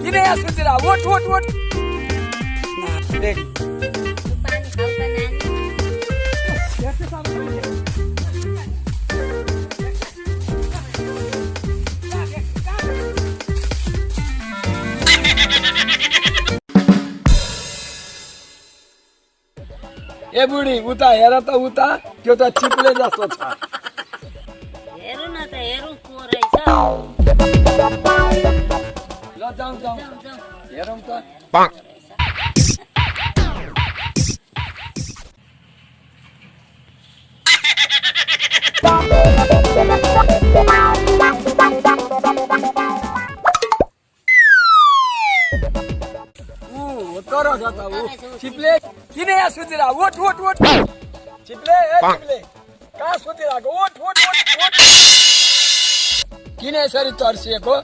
किन यहाँ नानी ए बुढी उता हेर त उता त्यो त चिप्ले जस्तो छ। ल जाउँ जाउँ। हेरौँ त तर छ त ऊ चिप्ले किन यहाँ सुतिर ओठ ओठ ओठ ए चिप्ले कहाँ सुतिरहेको ओठ ओठ किन यसरी तर्सिएको?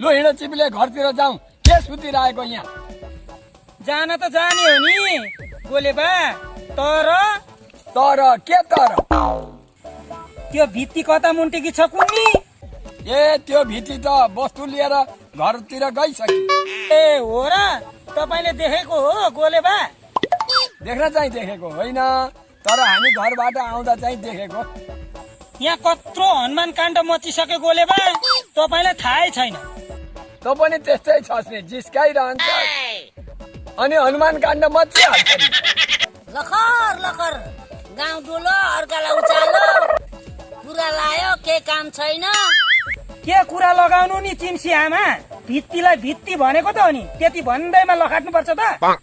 लु हिँड चिप्ले घरतिर जाउँ। के सुतिरहेको यहाँ? जान त जाने हो नि गोले बा तर तर के तर? त्यो भित्ती कता मुन्टेकी छ कुन्नी? ए त्यो भिटी त वस्तु लिएर घरतिर गइसक्यो ए हो र तपाईँले देखेको हो गोले बा देख्न चाहिँ देखेको होइन तर हामी घरबाट आउँदा चाहिँ देखेको। यहाँ कत्रो हनुमान काण्ड मचिसक्यो गोले बा तपाईँलाई थाहै छैन। त पनि त्यस्तै नि जिस्काइरहन्छ। अनि हनुमान काण्ड मचिहाल्छ लखर लखर गाउँ डुलो अर्कालाई उचालो। कुरा लायो के काम छैन? के कुरा लगाउनु नि चिम्सी आमा? भित्तीलाई भित्ती भनेको त हो नि त्यति भन्दैमा लखाट्नुपर्छ त।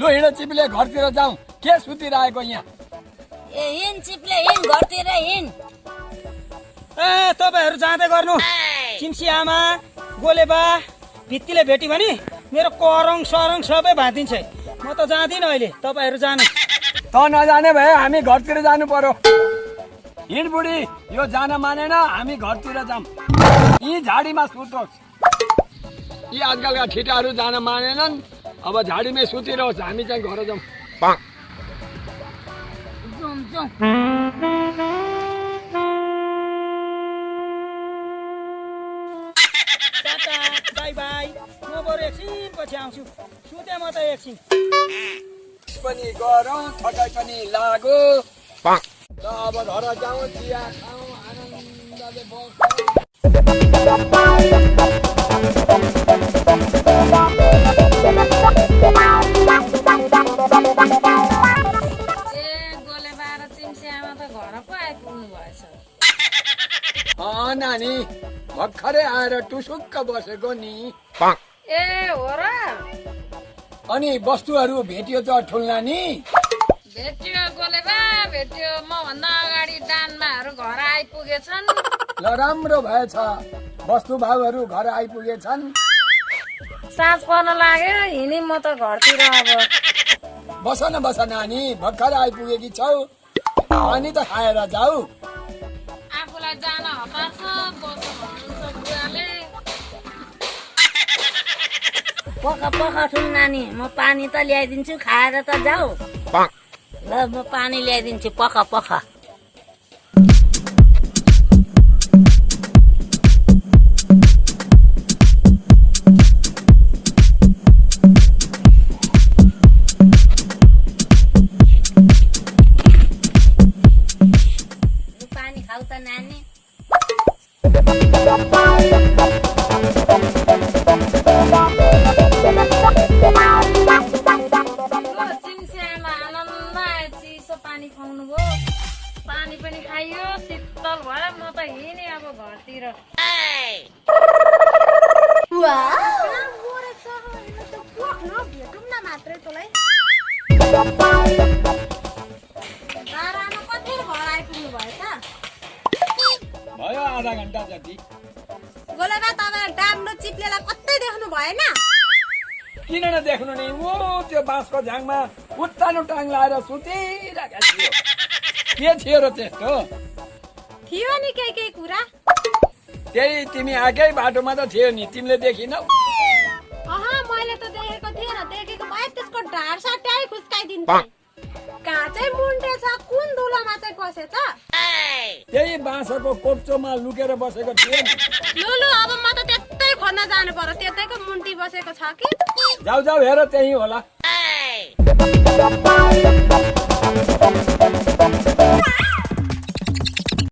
लु हिँड चिप्ले घरतिर जाउँ। के सुतिरहेको यहाँ? ए हिँड चिप्ले हिँड घरतिर हिँड। ए तपाईँहरू जाँदै गर्नु। चिम्सी आमा गोले बा भित्तीले भेट्यो भने मेरो करङ सरङ सबै भाँदिन्छ है। म त जाँदिनँ अहिले तपाईँहरू जानु। त नजाने भए हामी घरतिर जानु पर्यो। हिँड बुढी यो जान मानेन हामी घरतिर जाऊँ यी झाडीमा सुतोस्। यी आजकलका ठिटाहरू जान मानेनन्। अब झाडीमै सुतिरहोस् हामी चाहिँ घर जाउँ। टाटा बाई बाई म बरु एकछिन पछि आउँछु। सुते म त एकछिन। पनि गरौँ थकाइ पनि लागो। ल अब घर जाउँ चिया खाउँ आनन्दले बसौँ भर्खरै आएर टुसुक्क बसेको नि। ए हो र अनि वस्तुहरू भेटियो त ठुल्ना नि। भेट्यो गोले बा? भेट्यो म भन्दा अगाडि डान्माहरू घर आइपुगेछन्। ल राम्रो भएछ। वस्तु भाउहरू घर आइपुगेछन्। साँझ पर्न लाग्यो? हिँडी म त घरतिर अब। बस न बस नानी भर्खर आइपुगेकी छौ। अनि त खाएर जाऊ। आफूलाई जान हतार छ पख पख ठुल नानी म पानी त ल्याइदिन्छु खाएर त जाऊ। ल म पानी ल्याइदिन्छु पख पख। पानी खाऊ त नानी। खुवाउनु भयो। पानी पनि खाइयो शीतल भयो। म त हिँडेँ अब घरतिर। कति घर आइपुग्नु आधा घन्टा जति। गोलेबा तपाईँ चिप्लेलाई कतै देख्नु भएन? किन नदेख्नु नि? ऊ त्यो बाँसको झ्याङमा उत्तानो टाङ लाएर सुतिरहेको थियो के थियो र त्यस्तो थियो नि केही केही कुरा त्यही तिमी आएकै बाटोमा त थियो नि तिमीले देखिनौ अह मैले त देखेको थिएन देखेको भए त्यसको ढाड सट्याइ खुस्काइदिन्थे कहाँ चाहिँ मुन्टे छ कुन धुलोमा चाहिँ पसेछ त्यही बाँसको कोप्चोमा लुकेर बसेको थियो नि लु लु अब म त त्यतै खोज्न जानु पर्यो त्यतैको मुन्टी बसेको छ कि जाऊ जाऊ हेर त्यही होला Wow.